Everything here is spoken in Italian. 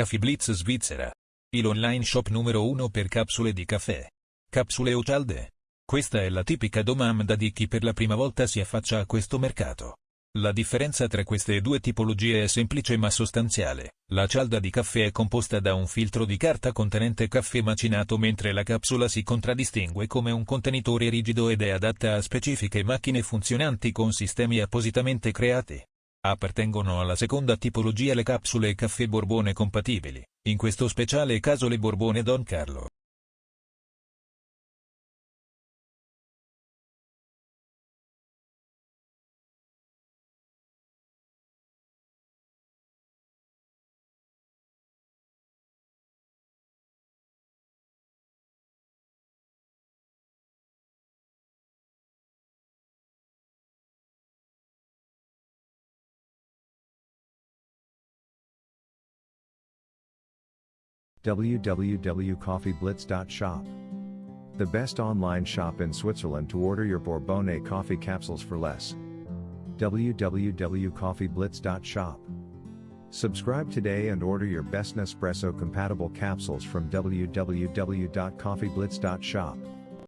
Caffè Svizzera. Il online shop numero uno per capsule di caffè. Capsule o cialde? Questa è la tipica domanda di chi per la prima volta si affaccia a questo mercato. La differenza tra queste due tipologie è semplice ma sostanziale. La cialda di caffè è composta da un filtro di carta contenente caffè macinato mentre la capsula si contraddistingue come un contenitore rigido ed è adatta a specifiche macchine funzionanti con sistemi appositamente creati. Appartengono alla seconda tipologia le capsule caffè Borbone compatibili, in questo speciale caso le Borbone Don Carlo. www.coffeeblitz.shop. The best online shop in Switzerland to order your Bourbonnais coffee capsules for less. www.coffeeblitz.shop. Subscribe today and order your best Nespresso compatible capsules from www.coffeeblitz.shop.